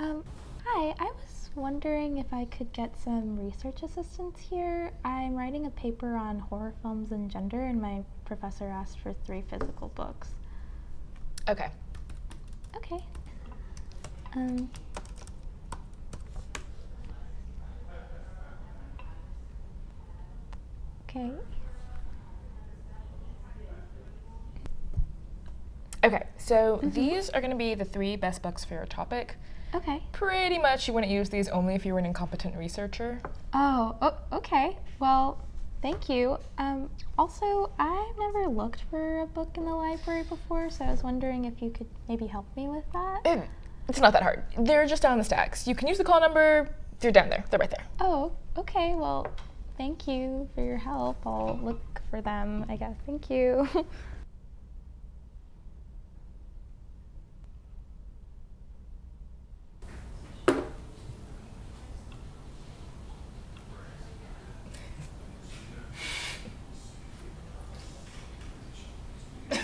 Um, hi, I was wondering if I could get some research assistance here. I'm writing a paper on horror films and gender, and my professor asked for three physical books. Okay. Okay. Um, okay. Okay, so these are going to be the three best books for your topic. Okay. Pretty much you wouldn't use these only if you were an incompetent researcher. Oh, oh, okay. Well, thank you. Um, also, I've never looked for a book in the library before, so I was wondering if you could maybe help me with that. It, it's not that hard. They're just down the stacks. You can use the call number. They're down there. They're right there. Oh, okay. Well, thank you for your help. I'll look for them, I guess. Thank you.